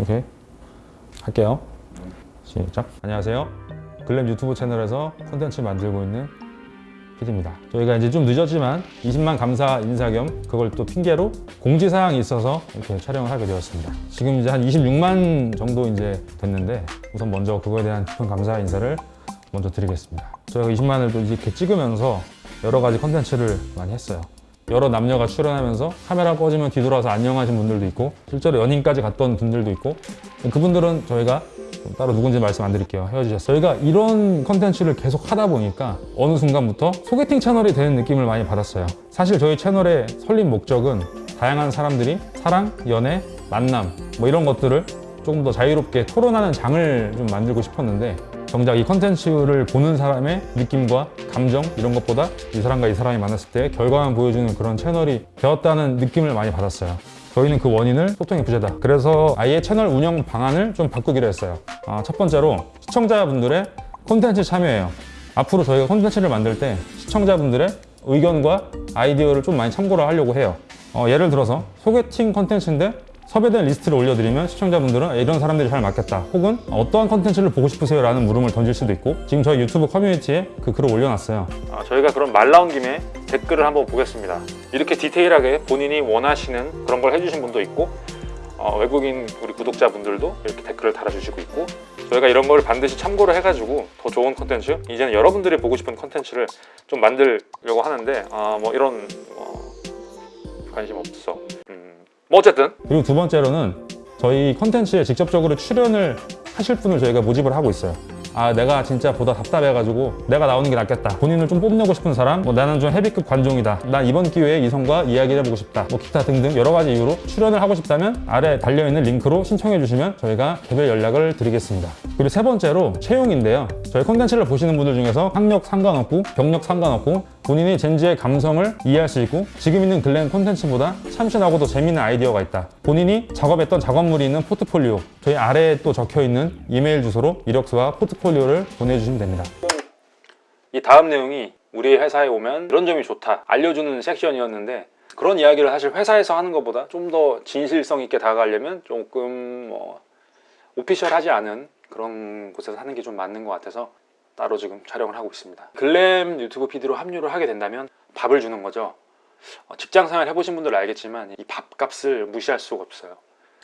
오케이. 할게요. 시작. 안녕하세요. 글램 유튜브 채널에서 콘텐츠 만들고 있는 PD입니다. 저희가 이제 좀 늦었지만 20만 감사 인사 겸 그걸 또 핑계로 공지사항이 있어서 이렇게 촬영을 하게 되었습니다. 지금 이제 한 26만 정도 이제 됐는데 우선 먼저 그거에 대한 깊은 감사 인사를 먼저 드리겠습니다. 저희가 20만을 또 이렇게 찍으면서 여러 가지 컨텐츠를 많이 했어요 여러 남녀가 출연하면서 카메라 꺼지면 뒤돌아서 안녕하신 분들도 있고 실제로 연인까지 갔던 분들도 있고 그분들은 저희가 좀 따로 누군지 말씀 안 드릴게요. 헤어지셨어요. 저희가 이런 컨텐츠를 계속 하다 보니까 어느 순간부터 소개팅 채널이 되는 느낌을 많이 받았어요. 사실 저희 채널의 설립 목적은 다양한 사람들이 사랑, 연애, 만남 뭐 이런 것들을 조금 더 자유롭게 토론하는 장을 좀 만들고 싶었는데 정작 이 컨텐츠를 보는 사람의 느낌과 감정 이런 것보다 이 사람과 이 사람이 만났을 때 결과만 보여주는 그런 채널이 되었다는 느낌을 많이 받았어요. 저희는 그 원인을 소통의 부재다. 그래서 아예 채널 운영 방안을 좀 바꾸기로 했어요. 아, 첫 번째로 시청자분들의 콘텐츠 참여예요. 앞으로 저희가 콘텐츠를 만들 때 시청자분들의 의견과 아이디어를 좀 많이 참고를 하려고 해요. 어, 예를 들어서 소개팅 컨텐츠인데 섭외된 리스트를 올려드리면 시청자분들은 이런 사람들이 잘 맞겠다 혹은 어떠한 컨텐츠를 보고 싶으세요? 라는 물음을 던질 수도 있고 지금 저희 유튜브 커뮤니티에 그 글을 올려놨어요 아, 저희가 그럼 말 나온 김에 댓글을 한번 보겠습니다. 이렇게 디테일하게 본인이 원하시는 그런 걸 해주신 분도 있고 어, 외국인 우리 구독자분들도 이렇게 댓글을 달아주시고 있고 저희가 이런 걸 반드시 참고를 해가지고 더 좋은 컨텐츠 이제는 여러분들이 보고 싶은 컨텐츠를 좀 만들려고 하는데 아, 뭐 이런 어, 관심 없어. 음, 뭐 어쨌든? 그리고 두 번째로는 저희 컨텐츠에 직접적으로 출연을 하실 분을 저희가 모집을 하고 있어요. 아 내가 진짜 보다 답답해가지고 내가 나오는 게 낫겠다. 본인을 좀 뽐내고 싶은 사람? 뭐 나는 좀 헤비급 관종이다. 난 이번 기회에 이성과 이야기를 해보고 싶다. 뭐 기타 등등 여러 가지 이유로 출연을 하고 싶다면 아래 달려있는 링크로 신청해 주시면 저희가 개별 연락을 드리겠습니다. 그리고 세 번째로 채용인데요. 저희 콘텐츠를 보시는 분들 중에서 학력 상관없고 경력 상관없고 본인이 젠지의 감성을 이해할 수 있고 지금 있는 글렌 콘텐츠보다 참신하고도 재미있는 아이디어가 있다. 본인이 작업했던 작업물이 있는 포트폴리오 저희 아래에 또 적혀있는 이메일 주소로 이력서와 포트폴리오를 보내주시면 됩니다. 이 다음 내용이 우리 회사에 오면 이런 점이 좋다 알려주는 섹션이었는데 그런 이야기를 사실 회사에서 하는 것보다 좀 더 진실성 있게 다가가려면 조금 뭐 오피셜하지 않은 그런 곳에서 하는 게 좀 맞는 것 같아서 따로 지금 촬영을 하고 있습니다. 글램 유튜브 PD로 합류를 하게 된다면 밥을 주는 거죠. 어, 직장생활 해보신 분들 알겠지만 이 밥값을 무시할 수가 없어요.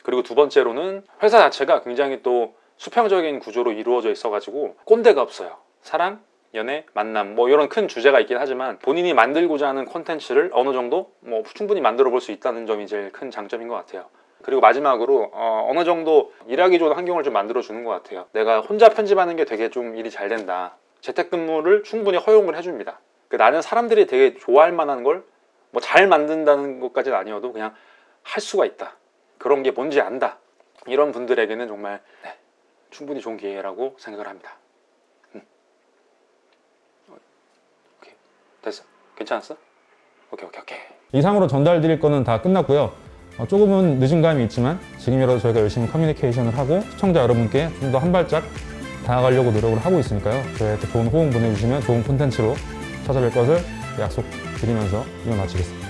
그리고 두 번째로는 회사 자체가 굉장히 또 수평적인 구조로 이루어져 있어 가지고 꼰대가 없어요. 사랑, 연애, 만남 뭐 이런 큰 주제가 있긴 하지만 본인이 만들고자 하는 콘텐츠를 어느 정도 뭐 충분히 만들어 볼 수 있다는 점이 제일 큰 장점인 것 같아요 그리고 마지막으로 어, 느 정도 일하기 좋은 환경을 좀 만들어 주는 것 같아요. 내가 혼자 편집하는 게 되게 좀 일이 잘 된다. 재택근무를 충분히 허용을 해줍니다. 그 나는 사람들이 되게 좋아할 만한 걸 뭐 잘 만든다는 것까지는 아니어도 그냥 할 수가 있다. 그런 게 뭔지 안다. 이런 분들에게는 정말 네, 충분히 좋은 기회라고 생각을 합니다. 음. 오케이. 됐어. 괜찮았어? 오케이 오케이 오케이. 이상으로 전달 드릴 거는 다 끝났고요. 어, 조금은 늦은 감이 있지만 지금이라도 저희가 열심히 커뮤니케이션을 하고 시청자 여러분께 좀 더 한 발짝 다가가려고 노력을 하고 있으니까요. 저희한테 좋은 호응 보내주시면 좋은 콘텐츠로 찾아뵐 것을 약속드리면서 이만 마치겠습니다